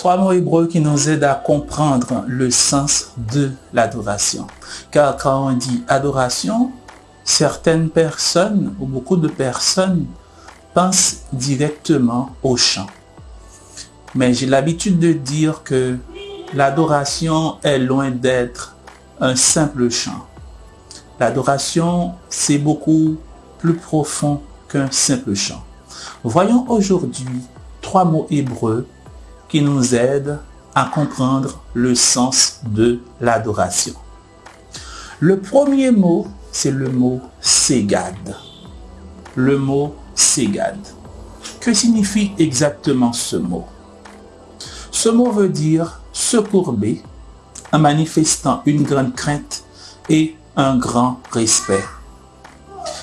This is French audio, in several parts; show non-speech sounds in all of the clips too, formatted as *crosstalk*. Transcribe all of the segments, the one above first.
Trois mots hébreux qui nous aident à comprendre le sens de l'adoration. Car quand on dit adoration, certaines personnes ou beaucoup de personnes pensent directement au chant. Mais j'ai l'habitude de dire que l'adoration est loin d'être un simple chant. L'adoration, c'est beaucoup plus profond qu'un simple chant. Voyons aujourd'hui trois mots hébreux qui nous aident à comprendre le sens de l'adoration. Le premier mot, c'est le mot ségad. Le mot ségad. Que signifie exactement ce mot? Ce mot veut dire se courber en manifestant une grande crainte et un grand respect.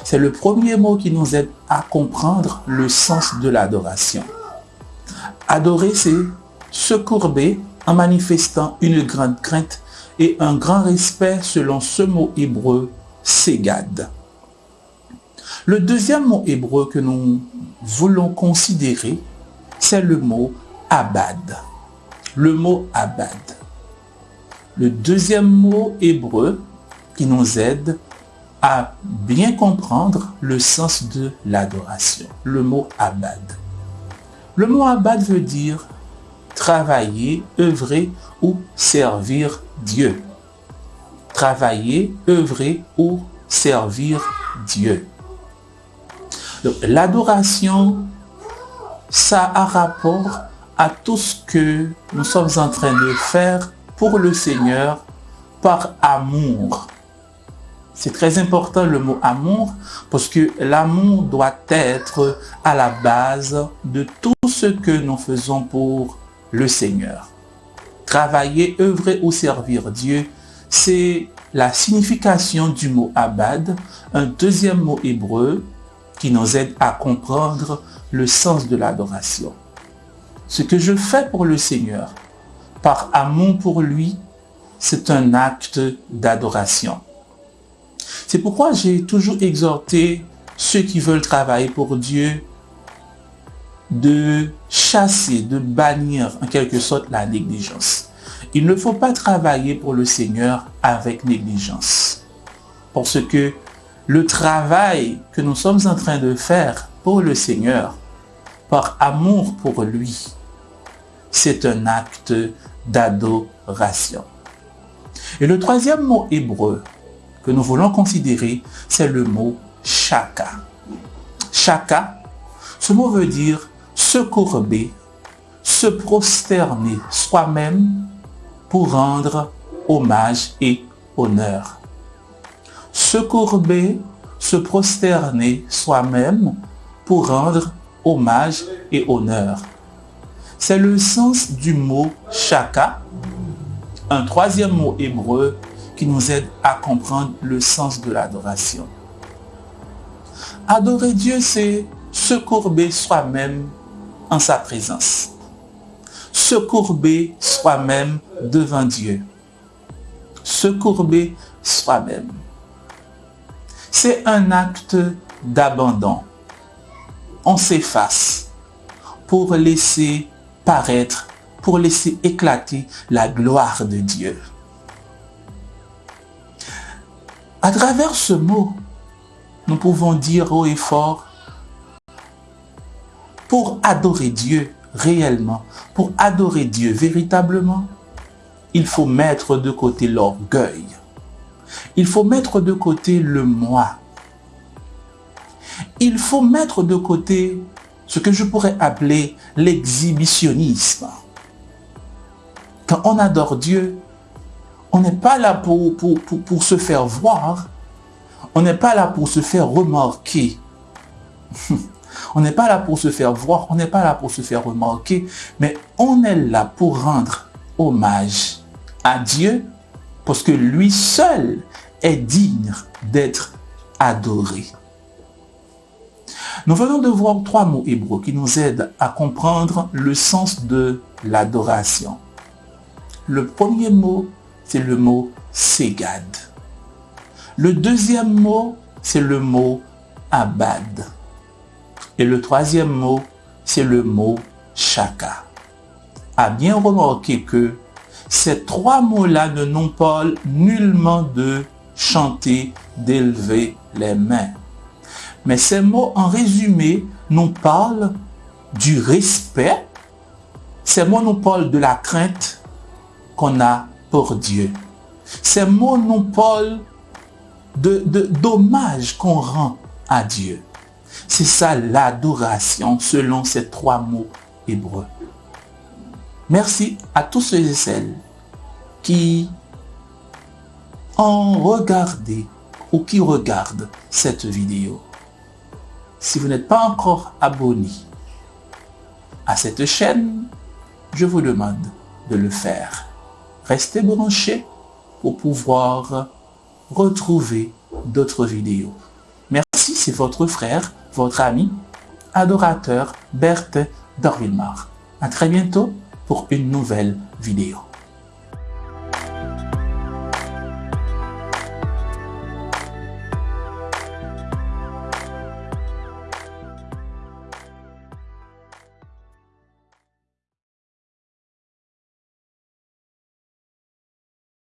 C'est le premier mot qui nous aide à comprendre le sens de l'adoration. Adorer, c'est se courber en manifestant une grande crainte et un grand respect selon ce mot hébreu, ségad. Le deuxième mot hébreu que nous voulons considérer, c'est le mot abad. Le mot abad. Le deuxième mot hébreu qui nous aide à bien comprendre le sens de l'adoration. Le mot abad. Le mot abad veut dire travailler, œuvrer ou servir Dieu. Travailler, œuvrer ou servir Dieu. L'adoration, ça a rapport à tout ce que nous sommes en train de faire pour le Seigneur par amour. C'est très important le mot amour parce que l'amour doit être à la base de tout ce que nous faisons pour le Seigneur. Travailler, œuvrer ou servir Dieu, c'est la signification du mot abad, un deuxième mot hébreu qui nous aide à comprendre le sens de l'adoration. Ce que je fais pour le Seigneur, par amour pour lui, c'est un acte d'adoration. C'est pourquoi j'ai toujours exhorté ceux qui veulent travailler pour Dieu de chasser, de bannir en quelque sorte la négligence. Il ne faut pas travailler pour le Seigneur avec négligence. Parce que le travail que nous sommes en train de faire pour le Seigneur, par amour pour lui, c'est un acte d'adoration. Et le troisième mot hébreu que nous voulons considérer, c'est le mot shaka. Shaka, ce mot veut dire se courber, se prosterner soi-même pour rendre hommage et honneur. Se courber, se prosterner soi-même pour rendre hommage et honneur. C'est le sens du mot shaka, un troisième mot hébreu qui nous aide à comprendre le sens de l'adoration. Adorer Dieu, c'est se courber soi-même en sa présence. Se courber soi-même devant Dieu. Se courber soi-même. C'est un acte d'abandon. On s'efface pour laisser paraître, pour laisser éclater la gloire de Dieu. À travers ce mot, nous pouvons dire haut et fort, pour adorer Dieu réellement, pour adorer Dieu véritablement, il faut mettre de côté l'orgueil. Il faut mettre de côté le moi. Il faut mettre de côté ce que je pourrais appeler l'exhibitionnisme. Quand on adore Dieu, on n'est pas là pour, se faire voir. On n'est pas là pour se faire remarquer. *laughs* on n'est pas là pour se faire voir, on n'est pas là pour se faire remarquer, mais on est là pour rendre hommage à Dieu parce que lui seul est digne d'être adoré. Nous venons de voir trois mots hébreux qui nous aident à comprendre le sens de l'adoration. Le premier mot, c'est le mot Ségad. Le deuxième mot, c'est le mot Abad. Et le troisième mot, c'est le mot Shaka. a bien remarqué que ces trois mots-là ne n'ont pas nullement de chanter, d'élever les mains. Mais ces mots, en résumé, nous parlent du respect. Ces mots nous parlent de la crainte qu'on a pour Dieu. Ces mots nous parlent de, d'hommage qu'on rend à Dieu. C'est ça l'adoration selon ces trois mots hébreux. Merci à tous ceux et celles qui ont regardé ou qui regardent cette vidéo. Si vous n'êtes pas encore abonné à cette chaîne, je vous demande de le faire. Restez branchés pour pouvoir retrouver d'autres vidéos. Merci, c'est votre frère, votre ami, adorateur Berthe Dorvilmar. À très bientôt pour une nouvelle vidéo.